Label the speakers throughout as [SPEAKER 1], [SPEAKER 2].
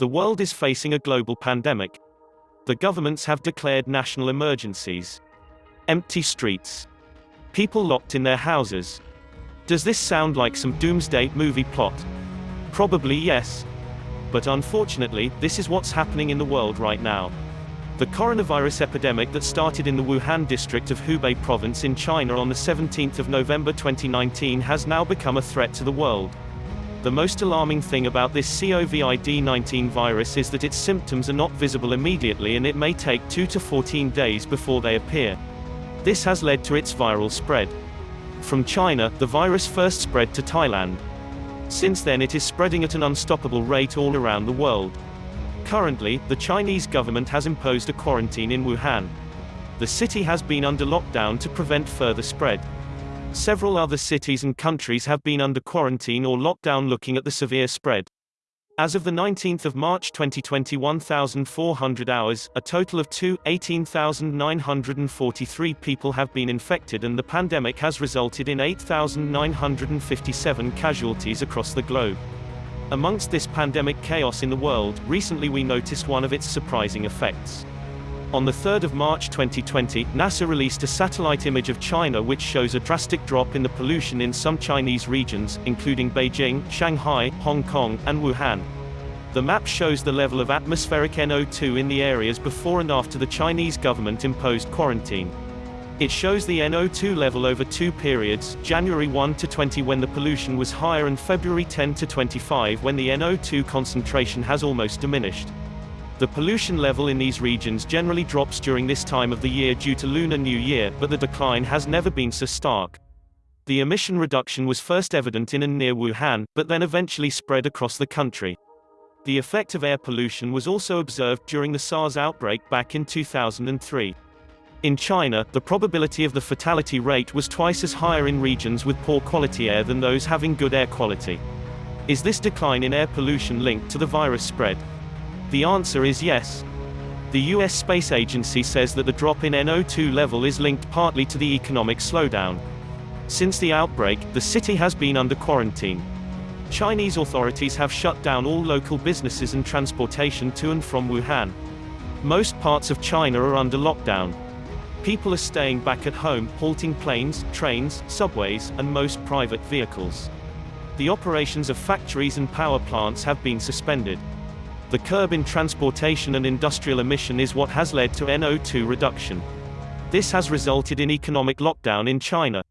[SPEAKER 1] The world is facing a global pandemic. The governments have declared national emergencies. Empty streets. People locked in their houses. Does this sound like some doomsday movie plot? Probably yes. But unfortunately, this is what's happening in the world right now. The coronavirus epidemic that started in the Wuhan district of Hubei province in China on the 17th of November 2019 has now become a threat to the world. The most alarming thing about this COVID-19 virus is that its symptoms are not visible immediately and it may take 2 to 14 days before they appear. This has led to its viral spread. From China, the virus first spread to Thailand. Since then it is spreading at an unstoppable rate all around the world. Currently, the Chinese government has imposed a quarantine in Wuhan. The city has been under lockdown to prevent further spread. Several other cities and countries have been under quarantine or lockdown looking at the severe spread. As of the 19th of March 2020 1,400 hours, a total of 2, 18,943 people have been infected and the pandemic has resulted in 8,957 casualties across the globe. Amongst this pandemic chaos in the world, recently we noticed one of its surprising effects. On the 3rd of March 2020, NASA released a satellite image of China which shows a drastic drop in the pollution in some Chinese regions, including Beijing, Shanghai, Hong Kong, and Wuhan. The map shows the level of atmospheric NO2 in the areas before and after the Chinese government imposed quarantine. It shows the NO2 level over two periods, January 1 to 20 when the pollution was higher and February 10 to 25 when the NO2 concentration has almost diminished. The pollution level in these regions generally drops during this time of the year due to Lunar New Year, but the decline has never been so stark. The emission reduction was first evident in and near Wuhan, but then eventually spread across the country. The effect of air pollution was also observed during the SARS outbreak back in 2003. In China, the probability of the fatality rate was twice as higher in regions with poor quality air than those having good air quality. Is this decline in air pollution linked to the virus spread? The answer is yes. The US Space Agency says that the drop in NO2 level is linked partly to the economic slowdown. Since the outbreak, the city has been under quarantine. Chinese authorities have shut down all local businesses and transportation to and from Wuhan. Most parts of China are under lockdown. People are staying back at home, halting planes, trains, subways, and most private vehicles. The operations of factories and power plants have been suspended. The curb in transportation and industrial emission is what has led to NO2 reduction. This has resulted in economic lockdown in China.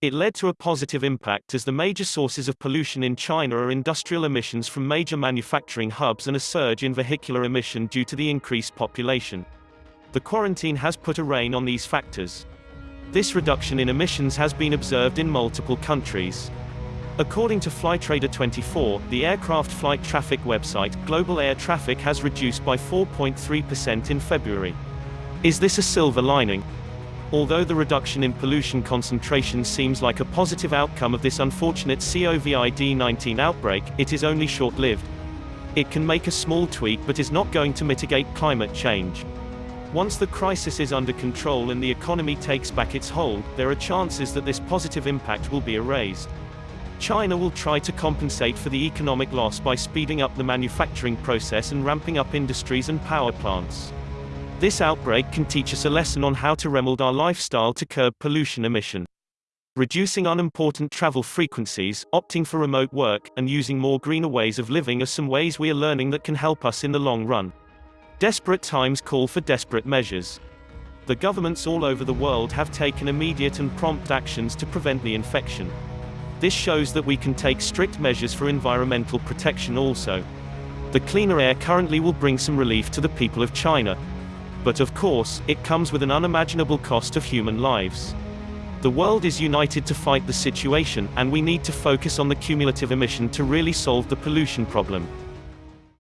[SPEAKER 1] It led to a positive impact as the major sources of pollution in China are industrial emissions from major manufacturing hubs and a surge in vehicular emission due to the increased population. The quarantine has put a rein on these factors. This reduction in emissions has been observed in multiple countries. According to Flightradar24, the aircraft flight traffic website, global air traffic has reduced by 4.3% in February. Is this a silver lining? Although the reduction in pollution concentration seems like a positive outcome of this unfortunate COVID-19 outbreak, it is only short-lived. It can make a small tweak but is not going to mitigate climate change. Once the crisis is under control and the economy takes back its hold, there are chances that this positive impact will be erased. China will try to compensate for the economic loss by speeding up the manufacturing process and ramping up industries and power plants. This outbreak can teach us a lesson on how to remold our lifestyle to curb pollution emission. Reducing unimportant travel frequencies, opting for remote work, and using more greener ways of living are some ways we are learning that can help us in the long run. Desperate times call for desperate measures. The governments all over the world have taken immediate and prompt actions to prevent the infection. This shows that we can take strict measures for environmental protection also. The cleaner air currently will bring some relief to the people of China. But of course, it comes with an unimaginable cost of human lives. The world is united to fight the situation, and we need to focus on the cumulative emission to really solve the pollution problem.